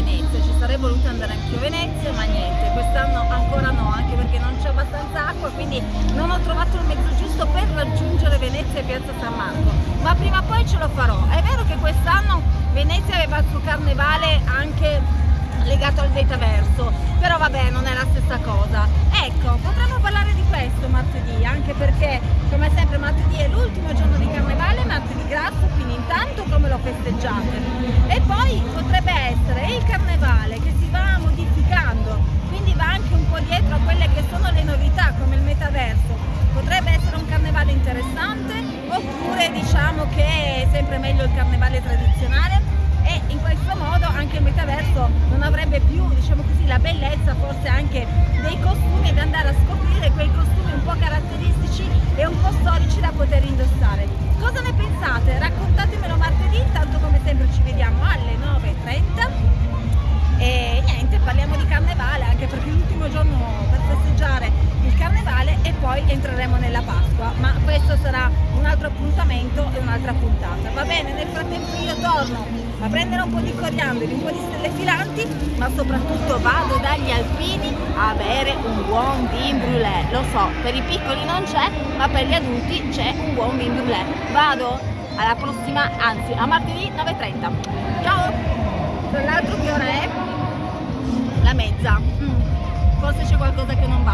Venezia, ci sarei voluto andare anche a Venezia, ma niente, quest'anno ancora no, anche perché non c'è abbastanza acqua, quindi non ho trovato il mezzo giusto per raggiungere Venezia e Piazza San Marco, ma prima o poi ce lo farò. È vero che quest'anno Venezia aveva il suo carnevale anche legato al metaverso, però vabbè non è la stessa cosa. Ecco, potremmo parlare di questo martedì, anche perché come sempre martedì è l'ultimo giorno di carnevale, martedì grasso, quindi intanto come lo festeggiate. Diciamo che è sempre meglio il carnevale tradizionale e in questo modo anche il metaverso non avrebbe più diciamo così la bellezza forse anche dei costumi ed andare a scoprire quei costumi un'altra puntata va bene nel frattempo io torno a prendere un po' di coriandoli, un po' di stelle filanti, ma soprattutto vado dagli alpini a bere un buon vin brûlé. Lo so, per i piccoli non c'è, ma per gli adulti c'è un buon vin brûlé. Vado alla prossima, anzi a martedì 9.30. Ciao! Tra l'altro che ora è? La mezza. Mm. Forse c'è qualcosa che non va,